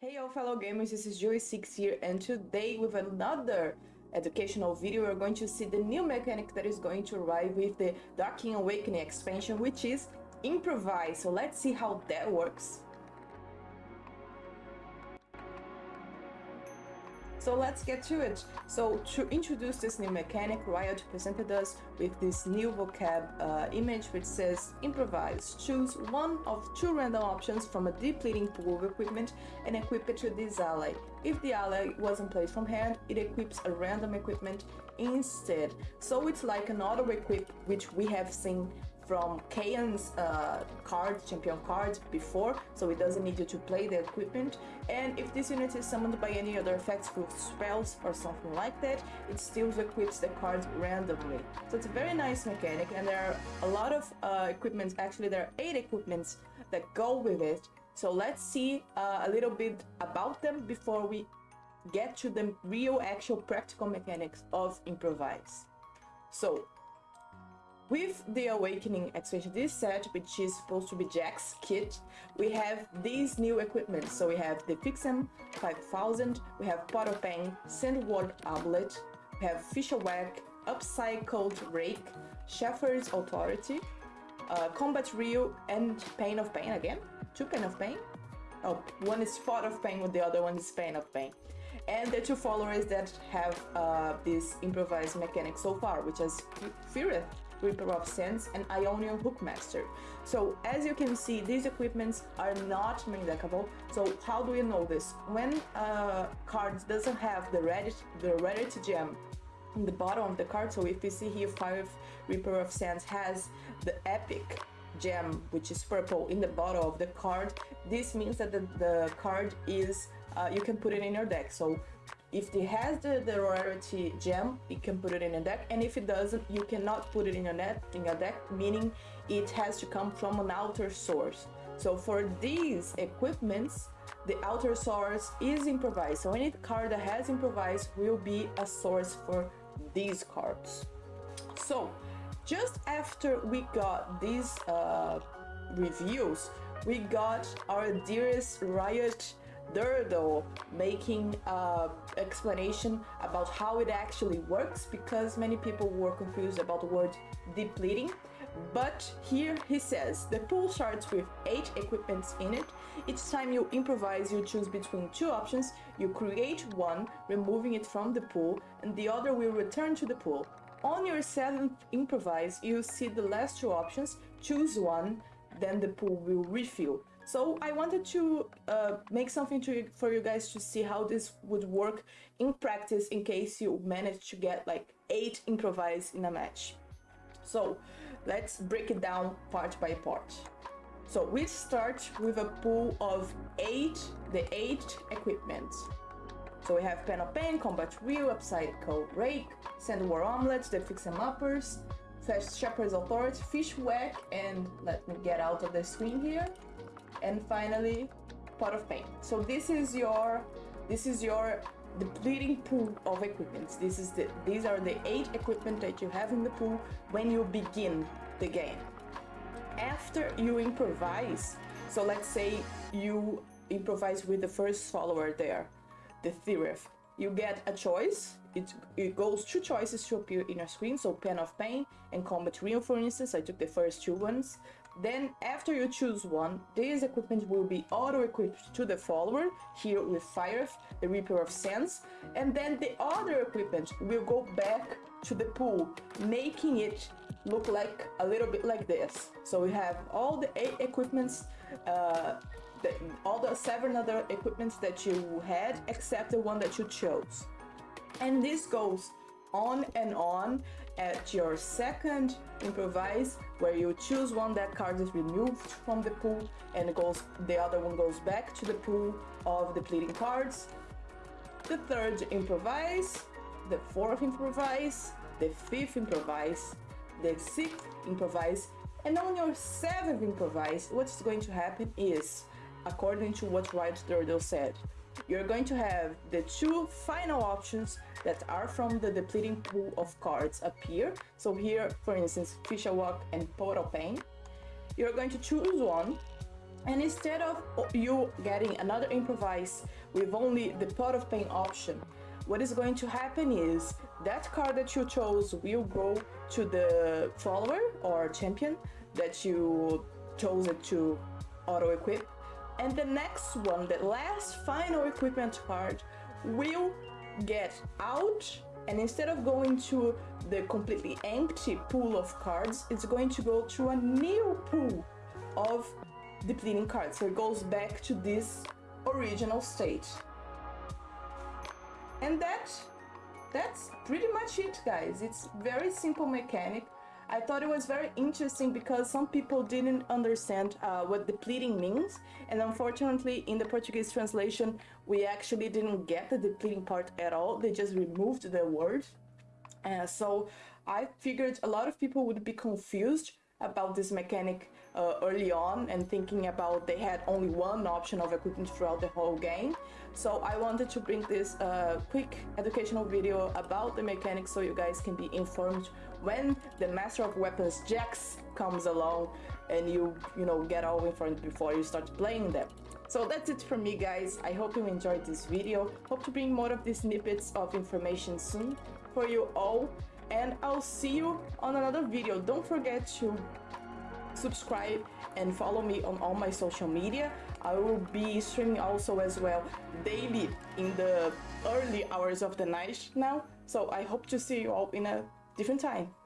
Hey all fellow gamers, this is Joey6 here and today with another educational video we're going to see the new mechanic that is going to arrive with the Darkin Awakening expansion which is Improvise. So let's see how that works. So let's get to it. So to introduce this new mechanic, Riot presented us with this new vocab uh, image which says improvise. Choose one of two random options from a depleting pool of equipment and equip it to this ally. If the ally wasn't played from hand, it equips a random equipment instead. So it's like an auto equip which we have seen from Kayn's uh, card, champion card before, so it doesn't need you to play the equipment. And if this unit is summoned by any other effects through spells or something like that, it still equips the card randomly. So it's a very nice mechanic, and there are a lot of uh, equipments, actually there are 8 equipments that go with it. So let's see uh, a little bit about them before we get to the real actual practical mechanics of improvise. So with the Awakening this set, which is supposed to be Jax's kit, we have these new equipment. So we have the Fixem 5000, we have Pot of Pain, Sandward Amulet, we have Fisher Whack, Upcycled Rake, Shepherd's Authority, uh, Combat Reel, and Pain of Pain again. Two Pain of Pain. Oh, one is Pot of Pain, with the other one is Pain of Pain. And the two followers that have uh, this improvised mechanic so far, which is Firith Reaper of Sands, and Ionian Hookmaster. So as you can see, these equipments are not main deckable. So how do you know this? When a card doesn't have the rarity, the rarity gem in the bottom of the card, so if you see here five Reaper of Sands has the epic gem which is purple in the bottom of the card this means that the, the card is uh, you can put it in your deck so if it has the, the rarity gem, you can put it in a deck, and if it doesn't, you cannot put it in a net in a deck, meaning it has to come from an outer source. So for these equipments, the outer source is improvised. So any card that has improvised will be a source for these cards. So just after we got these uh, reviews, we got our dearest Riot Durdle making uh, explanation about how it actually works because many people were confused about the word depleting but here he says the pool starts with 8 equipments in it. Each time you improvise you choose between two options. You create one, removing it from the pool, and the other will return to the pool. On your 7th improvise you see the last two options, choose one, then the pool will refill. So I wanted to uh, make something to, for you guys to see how this would work in practice in case you manage to get like 8 improvise in a match. So let's break it down part by part. So we start with a pool of 8, the 8 equipment. So we have Pen of Pain, Combat Reel, Upcycle Rake, Sand War Omelets, the Fix Em Uppers, Shepherd's Authority, Fish Whack, and let me get out of the screen here and finally pot of pain so this is your this is your depleting pool of equipment this is the these are the eight equipment that you have in the pool when you begin the game. After you improvise so let's say you improvise with the first follower there the Thirith you get a choice. It, it goes two choices to appear in your screen so pen of pain and combat reel for instance. I took the first two ones then after you choose one, this equipment will be auto-equipped to the follower, here with Fire, the Reaper of Sands, and then the other equipment will go back to the pool, making it look like a little bit like this. So we have all the eight equipments, uh, the, all the seven other equipments that you had, except the one that you chose. And this goes on and on at your second improvise where you choose one that card is removed from the pool and goes the other one goes back to the pool of depleting cards. The third improvise the fourth improvise the fifth improvise the sixth improvise and on your seventh improvise what's going to happen is according to what Riot Durdle said you're going to have the two final options that are from the depleting pool of cards appear. So here, for instance, Fisher Walk and Portal Pain. You're going to choose one And instead of you getting another improvise with only the pot of pain option, what is going to happen is that card that you chose will go to the follower or champion that you chose it to auto equip. And the next one, the last final equipment card, will get out and instead of going to the completely empty pool of cards, it's going to go to a new pool of depleting cards. So it goes back to this original state. And that that's pretty much it guys. It's very simple mechanic. I thought it was very interesting because some people didn't understand uh, what depleting means. And unfortunately in the Portuguese translation we actually didn't get the depleting part at all. They just removed the word. Uh, so I figured a lot of people would be confused about this mechanic uh, early on and thinking about they had only one option of equipment throughout the whole game. So I wanted to bring this uh, quick educational video about the mechanics so you guys can be informed when the Master of Weapons Jax comes along and you, you know, get all informed before you start playing them. So that's it from me guys, I hope you enjoyed this video, hope to bring more of these snippets of information soon for you all and I'll see you on another video. Don't forget to subscribe and follow me on all my social media. I will be streaming also as well daily in the early hours of the night now. So I hope to see you all in a different time.